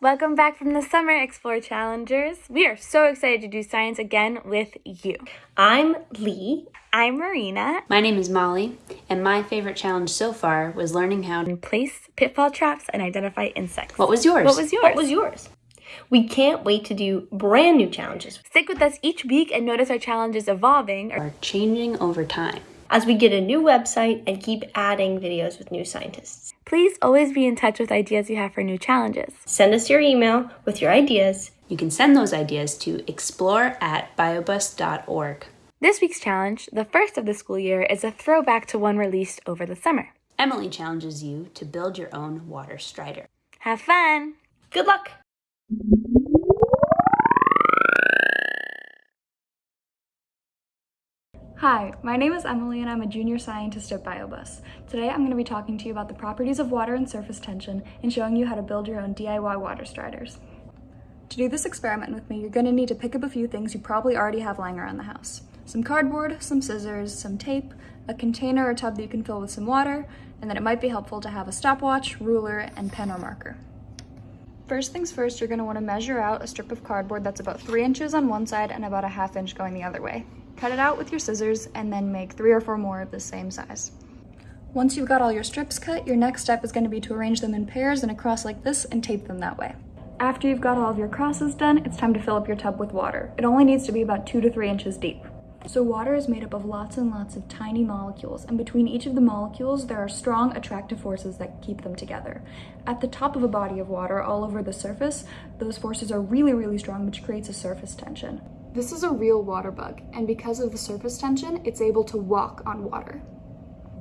Welcome back from the Summer Explore Challengers. We are so excited to do science again with you. I'm Lee. I'm Marina. My name is Molly, and my favorite challenge so far was learning how to place pitfall traps and identify insects. What was yours? What was yours? What was yours? We can't wait to do brand new challenges. Stick with us each week and notice our challenges evolving Are changing over time. As we get a new website and keep adding videos with new scientists. Please always be in touch with ideas you have for new challenges. Send us your email with your ideas. You can send those ideas to explore at biobus.org. This week's challenge, the first of the school year, is a throwback to one released over the summer. Emily challenges you to build your own water strider. Have fun! Good luck! Hi, my name is Emily and I'm a junior scientist at BioBus. Today I'm going to be talking to you about the properties of water and surface tension and showing you how to build your own DIY water striders. To do this experiment with me, you're going to need to pick up a few things you probably already have lying around the house. Some cardboard, some scissors, some tape, a container or tub that you can fill with some water, and then it might be helpful to have a stopwatch, ruler, and pen or marker. First things first, you're going to want to measure out a strip of cardboard that's about 3 inches on one side and about a half inch going the other way. Cut it out with your scissors and then make three or four more of the same size. Once you've got all your strips cut, your next step is going to be to arrange them in pairs and across like this and tape them that way. After you've got all of your crosses done, it's time to fill up your tub with water. It only needs to be about two to three inches deep. So water is made up of lots and lots of tiny molecules, and between each of the molecules, there are strong attractive forces that keep them together. At the top of a body of water, all over the surface, those forces are really, really strong, which creates a surface tension. This is a real water bug, and because of the surface tension, it's able to walk on water.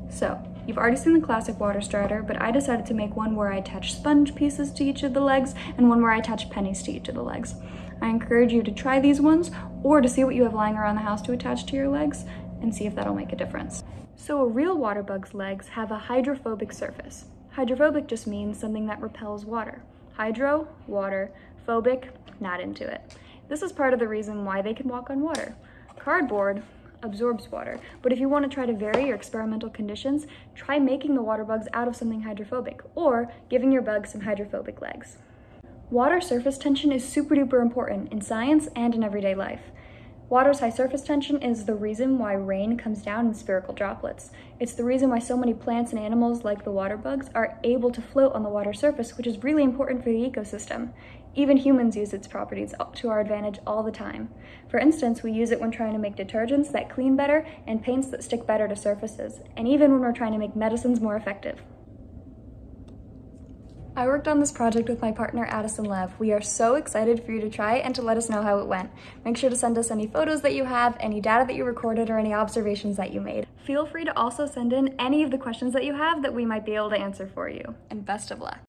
So, you've already seen the classic water strider, but I decided to make one where I attach sponge pieces to each of the legs and one where I attach pennies to each of the legs. I encourage you to try these ones or to see what you have lying around the house to attach to your legs and see if that'll make a difference. So a real water bug's legs have a hydrophobic surface. Hydrophobic just means something that repels water. Hydro, water, phobic, not into it. This is part of the reason why they can walk on water. Cardboard absorbs water, but if you want to try to vary your experimental conditions, try making the water bugs out of something hydrophobic or giving your bugs some hydrophobic legs. Water surface tension is super duper important in science and in everyday life. Water's high surface tension is the reason why rain comes down in spherical droplets. It's the reason why so many plants and animals, like the water bugs, are able to float on the water surface, which is really important for the ecosystem. Even humans use its properties to our advantage all the time. For instance, we use it when trying to make detergents that clean better and paints that stick better to surfaces, and even when we're trying to make medicines more effective. I worked on this project with my partner Addison Lev. We are so excited for you to try and to let us know how it went. Make sure to send us any photos that you have, any data that you recorded, or any observations that you made. Feel free to also send in any of the questions that you have that we might be able to answer for you. And best of luck.